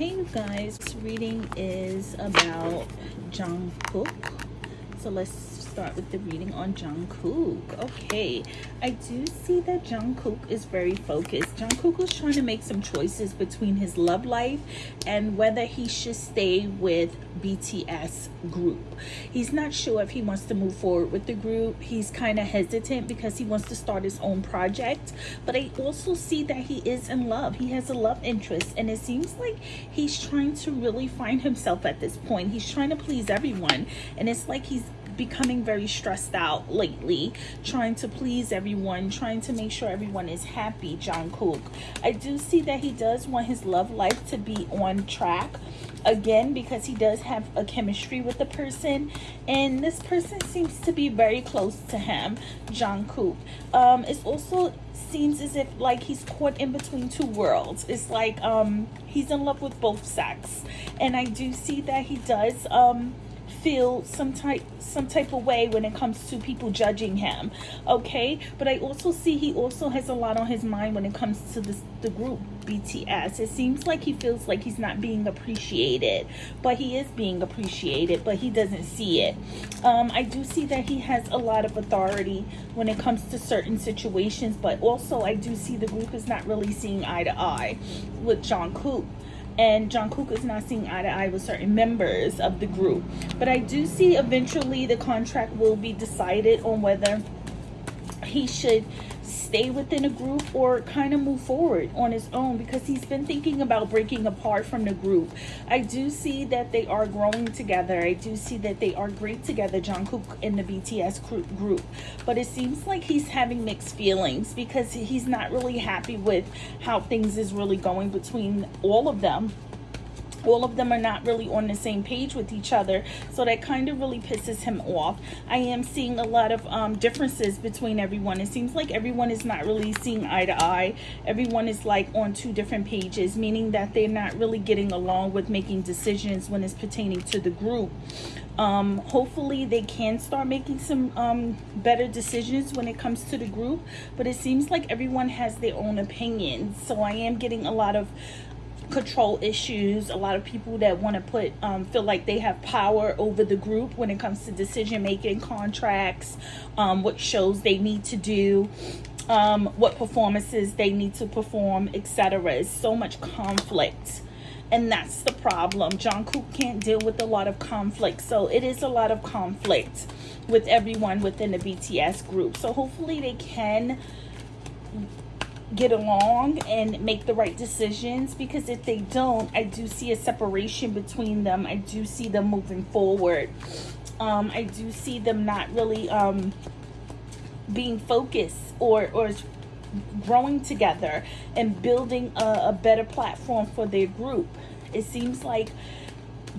Okay, you guys, this reading is about Jungkook. So let's start with the reading on Jungkook. Okay, I do see that Jungkook is very focused. Jungkook is trying to make some choices between his love life and whether he should stay with BTS group. He's not sure if he wants to move forward with the group. He's kind of hesitant because he wants to start his own project. But I also see that he is in love. He has a love interest and it seems like he's trying to really find himself at this point. He's trying to please everyone and it's like he's becoming very stressed out lately, trying to please everyone, trying to make sure everyone is happy, Jungkook. I do see that he does want his love life to be on track again because he does have a chemistry with the person and this person seems to be very close to him Jungkook um it also seems as if like he's caught in between two worlds it's like um he's in love with both sex and I do see that he does um feel some type some type of way when it comes to people judging him okay? But i also see he also has a lot on his mind when it comes to this the group bts it seems like he feels like he's not being appreciated but he is being appreciated but he doesn't see it. Um, i do see that he has a lot of authority when it comes to certain situations but also i do see the group is not really seeing eye to eye with john Jungkook and Jungkook is not seeing eye to eye with certain members of the group. But I do see eventually the contract will be decided on whether he should stay within a group or kind of move forward on his own because he's been thinking about breaking apart from the group. I do see that they are growing together. I do see that they are great together, Jungkook and the BTS group. But it seems like he's having mixed feelings because he's not really happy with how things is really going between all of them all of them are not really on the same page with each other so that kind of really pisses him off. I am seeing a lot of um, differences between everyone. It seems like everyone is not really seeing eye to eye. Everyone is like on two different pages meaning that they're not really getting along with making decisions when it's pertaining to the group. Um, hopefully they can start making some um, better decisions when it comes to the group but it seems like everyone has their own opinions so i am getting a lot of control issues. A lot of people that want to put um, feel like they have power over the group when it comes to decision making contracts um, what shows they need to do um, what performances they need to perform etc It's so much conflict and that's the problem. John Jungkook can't deal with a lot of conflict so it is a lot of conflict with everyone within the BTS group. So hopefully they can get along and make the right decisions because if they don't i do see a separation between them. I do see them moving forward. Um, i do see them not really um, being focused or or growing together and building a, a better platform for their group. It seems like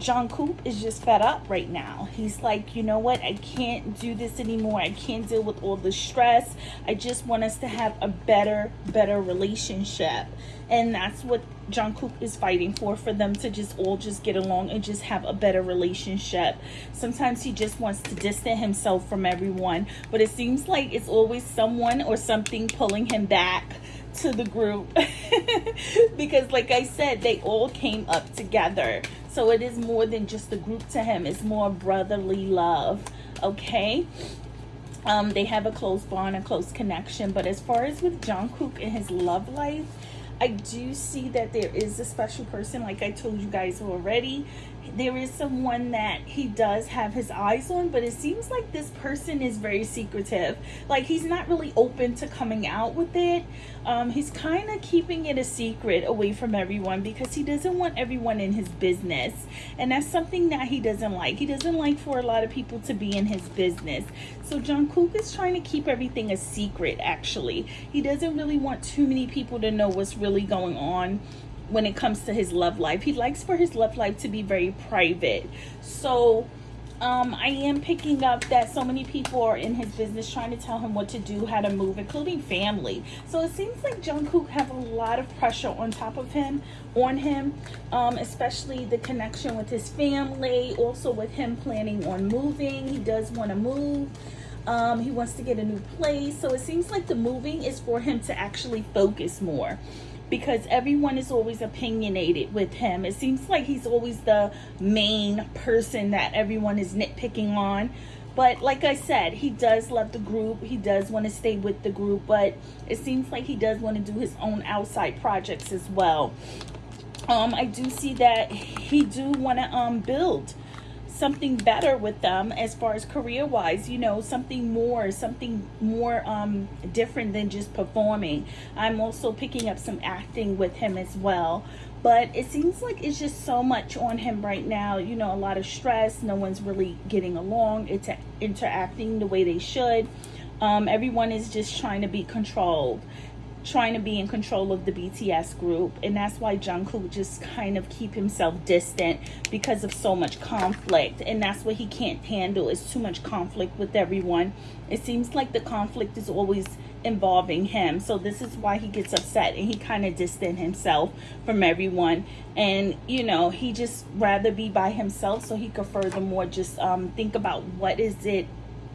Jungkook is just fed up right now. He's like, you know what? I can't do this anymore. I can't deal with all the stress. I just want us to have a better, better relationship. And that's what Jungkook is fighting for, for them to just all just get along and just have a better relationship. Sometimes he just wants to distance himself from everyone. But it seems like it's always someone or something pulling him back to the group because like I said they all came up together so it is more than just a group to him. It's more brotherly love okay? Um they have a close bond a close connection. But as far as with Jungkook and his love life I do see that there is a special person like I told you guys already there is someone that he does have his eyes on but it seems like this person is very secretive. Like he's not really open to coming out with it. Um, he's kind of keeping it a secret away from everyone because he doesn't want everyone in his business. And that's something that he doesn't like. He doesn't like for a lot of people to be in his business. So Jungkook is trying to keep everything a secret actually. He doesn't really want too many people to know what's really going on when it comes to his love life. He likes for his love life to be very private. So um, I am picking up that so many people are in his business trying to tell him what to do, how to move, including family. So it seems like Jungkook have a lot of pressure on top of him, on him, um, especially the connection with his family, also with him planning on moving. He does want to move. Um, he wants to get a new place. So it seems like the moving is for him to actually focus more because everyone is always opinionated with him. It seems like he's always the main person that everyone is nitpicking on. But like I said, he does love the group. He does want to stay with the group, but it seems like he does want to do his own outside projects as well. Um, I do see that he do want to um build something better with them as far as career wise you know something more something more um different than just performing. I'm also picking up some acting with him as well. But it seems like it's just so much on him right now you know a lot of stress no one's really getting along it's interacting the way they should. Um, everyone is just trying to be controlled trying to be in control of the BTS group and that's why Jungkook just kind of keep himself distant because of so much conflict and that's what he can't handle is too much conflict with everyone. It seems like the conflict is always involving him so this is why he gets upset and he kind of distant himself from everyone. And you know he just rather be by himself so he could furthermore just um think about what is it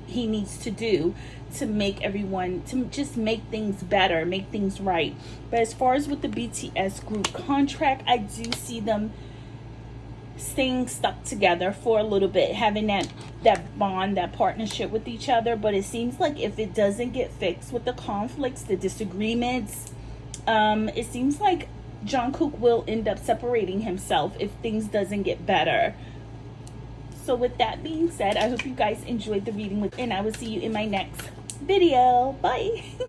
he needs to do to make everyone to just make things better make things right. But as far as with the bts group contract i do see them staying stuck together for a little bit having that that bond that partnership with each other. But it seems like if it doesn't get fixed with the conflicts the disagreements um it seems like Jungkook will end up separating himself if things doesn't get better so with that being said, I hope you guys enjoyed the reading with, and I will see you in my next video. Bye.